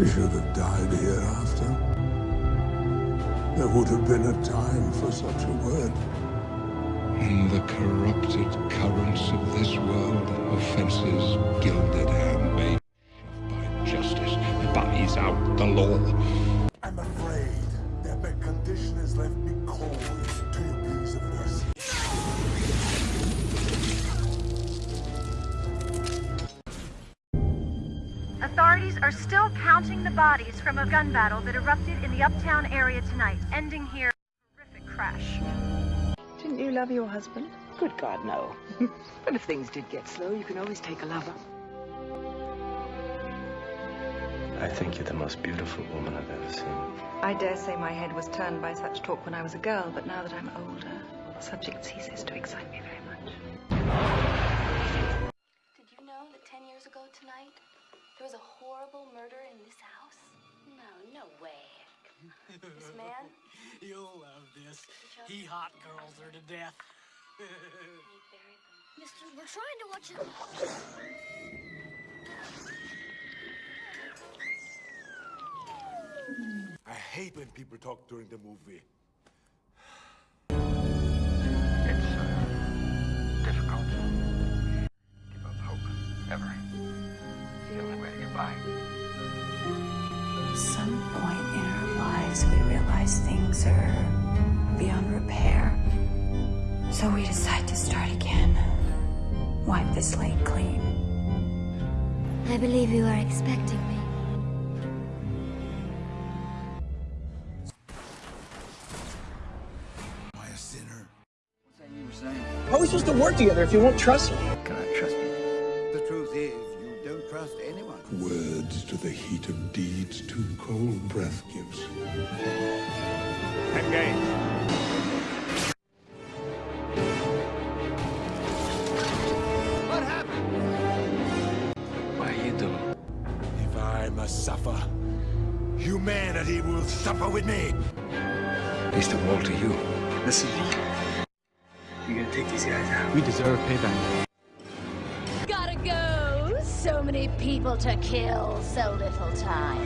She should have died hereafter. There would have been a time for such a word. In the corrupted currents of this world, offences gilded and Authorities are still counting the bodies from a gun battle that erupted in the uptown area tonight, ending here in a horrific crash. Didn't you love your husband? Good God, no. but if things did get slow, you can always take a lover. I think you're the most beautiful woman I've ever seen. I dare say my head was turned by such talk when I was a girl, but now that I'm older, the subject ceases to excite me very much. Did you know that 10 years ago tonight, there was a horrible murder in this house? No, no way. This man, You'll love this. He hot girls her to death. he buried them. Mister, we're trying to watch it. I hate when people talk during the movie. It's uh, difficult. Give up hope. Ever. It's the only way to get by. At some point in our lives, we realize things are beyond repair. So we decide to start again. Wipe the slate clean. I believe you are expecting me. Am I a sinner? How are we supposed to work together if you won't trust me? Can I trust you? The truth is, you don't trust anyone. Words to the heat of deeds too cold breath gives. Engage. What happened? What are you doing? If I must suffer, humanity will suffer with me. Mr. Walter, you. Listen, you're gonna take these guys out. We deserve payback. So many people to kill, so little time.